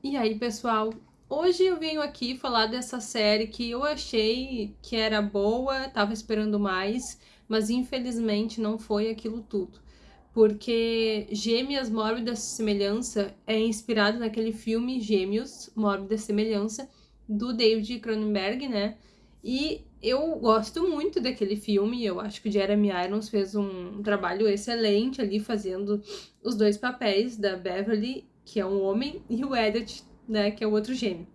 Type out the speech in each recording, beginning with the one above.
E aí, pessoal? Hoje eu venho aqui falar dessa série que eu achei que era boa, tava esperando mais, mas infelizmente não foi aquilo tudo. Porque Gêmeas Mórbida Semelhança é inspirado naquele filme Gêmeos Mórbida Semelhança do David Cronenberg, né? E eu gosto muito daquele filme, eu acho que o Jeremy Irons fez um trabalho excelente ali fazendo os dois papéis da Beverly que é um homem, e o Elliot, né, que é o outro gêmeo.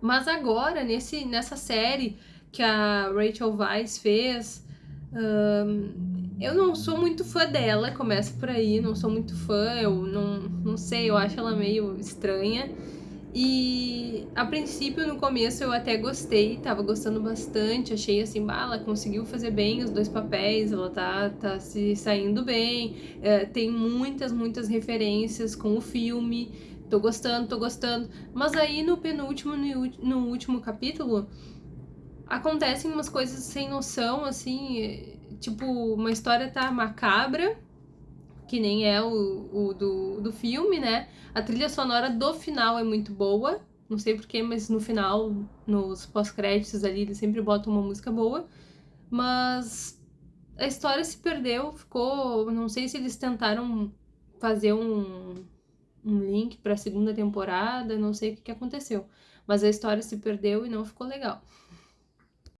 Mas agora, nesse, nessa série que a Rachel Weisz fez, eu não sou muito fã dela, começa por aí, não sou muito fã, eu não, não sei, eu acho ela meio estranha. E a princípio, no começo, eu até gostei, tava gostando bastante, achei assim, bah, ela conseguiu fazer bem os dois papéis, ela tá, tá se saindo bem, é, tem muitas, muitas referências com o filme, tô gostando, tô gostando. Mas aí no penúltimo, no, no último capítulo, acontecem umas coisas sem noção, assim, tipo, uma história tá macabra, que nem é o, o do, do filme, né? A trilha sonora do final é muito boa, não sei porquê, mas no final, nos pós-créditos ali, eles sempre botam uma música boa. Mas a história se perdeu, ficou. Não sei se eles tentaram fazer um, um link para a segunda temporada, não sei o que, que aconteceu. Mas a história se perdeu e não ficou legal.